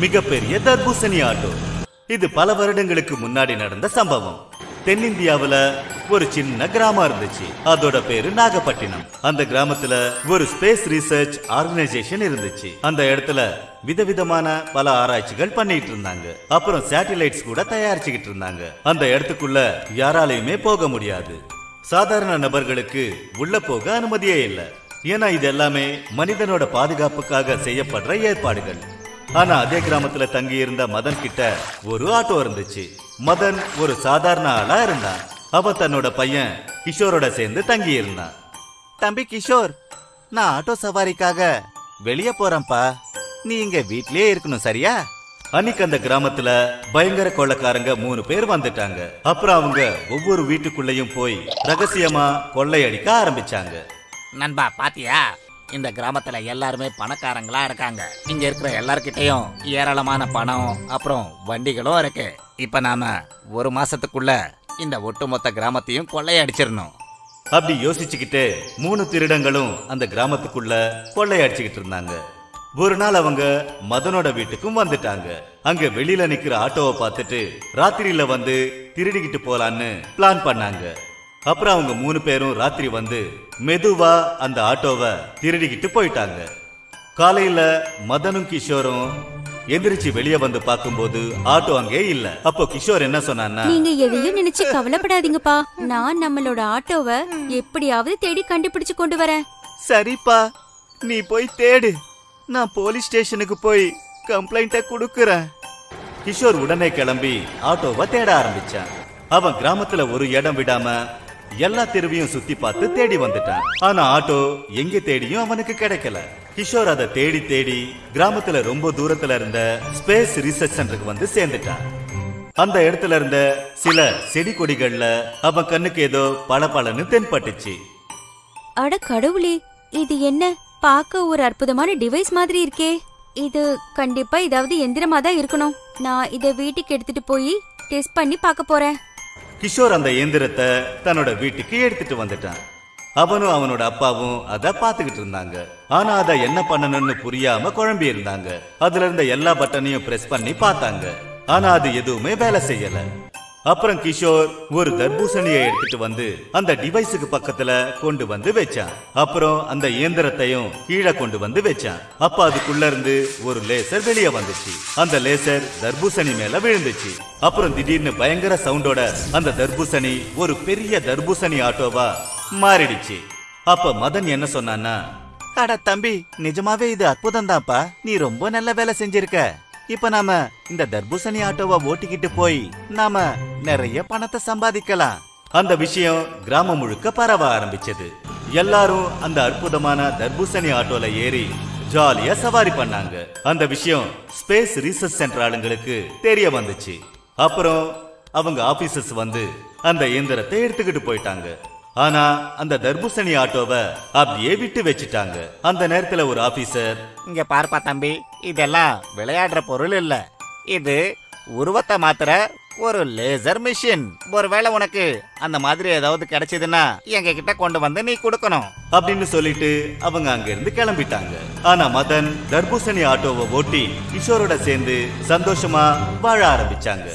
மிகப்பெரிய தர்பூசணி ஆட்டோ. இது பல வருடங்களுக்கு முன்னாடி நடந்த சம்பவம். தென்னிந்தியாவுல ஒரு சின்ன கிராமம் இருந்துச்சு. அதோட பேரு நாகப்பட்டினம். அந்த கிராமத்துல ஒரு ஸ்பேஸ் ரிசர்ச் ஆர்கனைசேஷன் இருந்துச்சு. அந்த இடத்துல விதவிதமான பல ஆராய்ச்சிகள் பண்ணிட்டு இருந்தாங்க. அப்புறம் சேட்டிலைட்ஸ் கூட தயாரிச்சுக்கிட்டு இருந்தாங்க. அந்த இடத்துக்குள்ள யாராலையுமே போக முடியாது. சாதாரண நபர்களுக்கு உள்ள போக அனுமதியே இல்லை. ஏன்னா இது எல்லாமே மனிதனோட பாதுகாப்புக்காக செய்யப்படுற ஏற்பாடுகள். ஆனா அதே கிராமத்துல தங்கி இருந்த மதன் கிட்ட ஒரு ஆட்டோ இருந்துச்சு. மதன் ஒரு சாதாரண ஆளா இருந்தான். அவன் தன்னோட பையன் கிஷோரோட சேர்ந்து தங்கி இருந்தான் தம்பி கிஷோர் நான் ஆட்டோ சவாரிக்காக வெளியே போறேன்ப்பா. நீ இங்க வீட்லயே இருக்கணும் சரியா? அன்னைக்கு அந்த கிராமத்துல பயங்கர கொள்ளைக்காரங்க மூணு பேர் வந்துட்டாங்க. அப்புறம் அவங்க ஒவ்வொரு வீட்டுக்குள்ளயும் போய் ரகசியமா கொள்ளையடிக்க ஆரம்பிச்சாங்க. நண்பா பாத்தியா? இந்த கிராமத்துல எல்லாருமே பணக்காரங்களா இருக்காங்க. இங்க இருக்கிற எல்லார்கிட்டயும் ஏராளமான பணம் அப்புறம் வண்டிகளும் இருக்கு. இப்ப நாம ஒரு மாசத்துக்குள்ள இந்த ஒட்டுமொத்த கிராமத்தையும் கொள்ளையடிச்சிடணும். அப்படி யோசிச்சுக்கிட்டு மூணு திருடங்களும் அந்த கிராமத்துக்குள்ள கொள்ளையடிச்சுக்கிட்டு இருந்தாங்க. ஒரு நாள் அவங்க மதனோட வீட்டுக்கும் வந்துட்டாங்க. அங்க வெளியில நிக்கிற ஆட்டோவை பார்த்துட்டு ராத்திரியில வந்து திருடிக்கிட்டு போலான்னு பிளான் பண்ணாங்க. அப்புறம் அவங்க மூணு பேரும் ராத்திரி வந்து மெதுவா அந்த ஆட்டோவை திருடிக்கிட்டு போயிட்டாங்க. காலையில மதனும் கிஷோரும் எந்திரிச்சு வெளியே வந்து பார்க்கும்போது ஆட்டோ அங்கே இல்ல. அப்போ கிஷோர் என்ன சொன்னான்னா நீங்க எதையும் நினைச்சு கவலைப்படாதீங்கப்பா. நான் நம்மளோட ஆட்டோவை எப்படியாவது தேடி கண்டுபிடிச்சு கொண்டு வரேன். சரிப்பா நீ போய் தேடு. நான் போலீஸ் ஸ்டேஷனுக்கு போய் கம்ப்ளைண்ட்டை கொடுக்கறேன். கிஷோர் உடனே கிளம்பி ஆட்டோவை தேட ஆரம்பிச்சான். அவன் கிராமத்துல ஒரு இடம் விடாம எல்லா தெருவையும் சுத்தி பார்த்து தேடி வந்துட்டான். ஆனா ஆட்டோ எங்க தேடியும் அவனுக்கு கிடைக்கல. கிஷோர் அதை தேடி தேடி கிராமத்துல ரொம்ப தூரத்துல இருந்த ஸ்பேஸ் ரிசர்ச் சென்டருக்கு வந்து சேர்ந்துட்டான். அந்த இடத்துல இருந்த சில செடி கொடிகள்ல அவன் கண்ணுக்கு ஏதோ பளபளன்னு தென்பட்டுச்சு. அட கடவுளே இது என்ன? பார்க்க ஒரு அற்புதமான டிவைஸ் மாதிரி இருக்கே. இது கண்டிப்பா ஏதாவது எந்திரமா தான் இருக்கணும். நான் இத வீட்டுக்கு எடுத்துட்டு போய் டெஸ்ட் பண்ணி பார்க்க போறேன். கிஷோர் அந்த இயந்திரத்தை தன்னோட வீட்டுக்கு எடுத்துட்டு வந்துட்டான். அவனும் அவனோட அப்பாவும் அத பாத்துக்கிட்டு இருந்தாங்க. ஆனா அத என்ன பண்ணணும்னு புரியாம குழம்பி இருந்தாங்க. அதுல இருந்த எல்லா பட்டனையும் பிரஸ் பண்ணி பார்த்தாங்க. ஆனா அது எதுவுமே வேலை செய்யல. அப்புறம் கிஷோர் ஒரு தர்பூசணியை எடுத்துட்டு வந்து அந்த டிவைஸுக்கு பக்கத்துல கொண்டு வந்து வச்சான். அப்புறம் அந்த இயந்திரத்தையும் கீழே கொண்டு வந்து வச்சான். அப்ப அதுக்குள்ள இருந்து ஒரு லேசர் வெளியே வந்துச்சு. அந்த லேசர் தர்பூசணி மேல விழுந்துச்சு. அப்புறம் திடீர்னு பயங்கர சவுண்டோட அந்த தர்பூசணி ஒரு பெரிய தர்பூசணி ஆட்டோவா மாறிடுச்சு. அப்ப மதன் என்ன சொன்னான்னா அட தம்பி நிஜமாவே இது அற்புதம் தான்ப்பா நீ ரொம்ப நல்ல வேலை செஞ்சிருக்க. இப்ப நாம இந்த தர்பூசணி ஆட்டோவை ஓட்டிக்கிட்டு போய் நாம நிறைய பணத்தை சம்பாதிக்கலாம். அந்த விஷயம் கிராமம் முழுக்க பரவ ஆரம்பிச்சது. எல்லாரும் அந்த அற்புதமான தர்பூசணி ஆட்டோல ஏறி ஜாலியா சவாரி பண்ணாங்க. அந்த விஷயம் ஸ்பேஸ் ரிசர்ச் சென்டர் ஆளுங்களுக்கு தெரிய வந்துச்சு. அப்புறம் அவங்க ஆபீசர்ஸ் வந்து அந்த இயந்திரத்தை எடுத்துக்கிட்டு போயிட்டாங்க. ஆனா அந்த தர்பூசணி ஆட்டோவை அப்படியே விட்டு வச்சுட்டாங்க. அந்த நேரத்துல ஒரு ஆபீசர் இங்க பார்ப்பா தம்பி இதெல்லாம் விளையாடுற பொருள் இல்ல. இது உருவத்தை மாத்திர ஒரு லேசர் மிஷின் ஒருவேளை உனக்கு அந்த மாதிரி ஏதாவது கிடைச்சதுன்னா எங்க கிட்ட கொண்டு வந்து நீ கொடுக்கணும். அப்படின்னு சொல்லிட்டு அவங்க அங்க இருந்து கிளம்பிட்டாங்க. ஆனா மதன் தர்பூசணி ஆட்டோவை ஓட்டி கிஷோரோட சேர்ந்து சந்தோஷமா வாழ ஆரம்பிச்சாங்க.